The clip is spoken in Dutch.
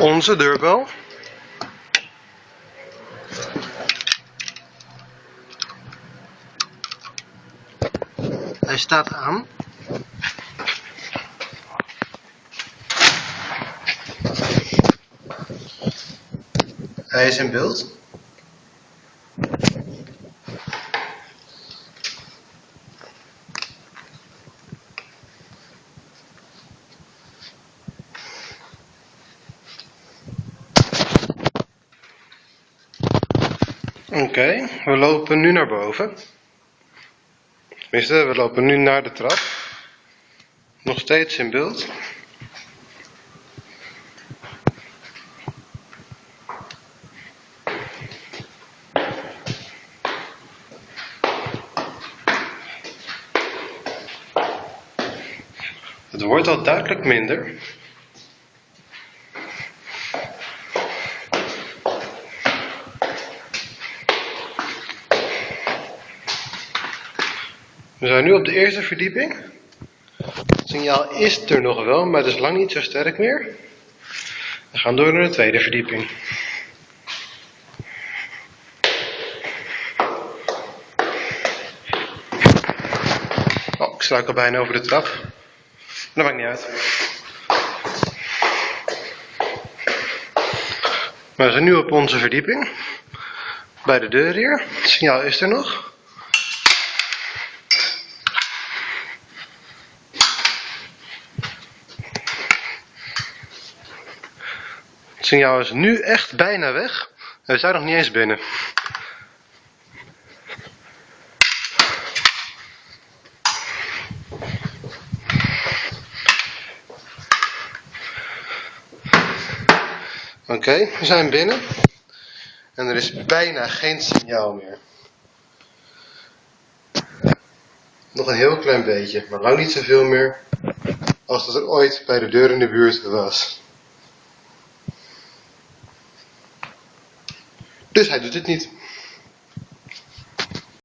Onze deurbel. Hij staat aan. Hij is in beeld. Oké, we lopen nu naar boven. Tenminste, we lopen nu naar de trap. Nog steeds in beeld. Het wordt al duidelijk minder. We zijn nu op de eerste verdieping. Het signaal is er nog wel, maar het is lang niet zo sterk meer. We gaan door naar de tweede verdieping. Oh, ik struikel bijna over de trap. Dat maakt niet uit. We zijn nu op onze verdieping. Bij de deur hier. Het signaal is er nog. Signaal is nu echt bijna weg. We zijn nog niet eens binnen. Oké, we zijn binnen. En er is bijna geen signaal meer. Nog een heel klein beetje, maar lang niet zoveel meer als dat er ooit bij de deur in de buurt was. Dus hij doet het niet.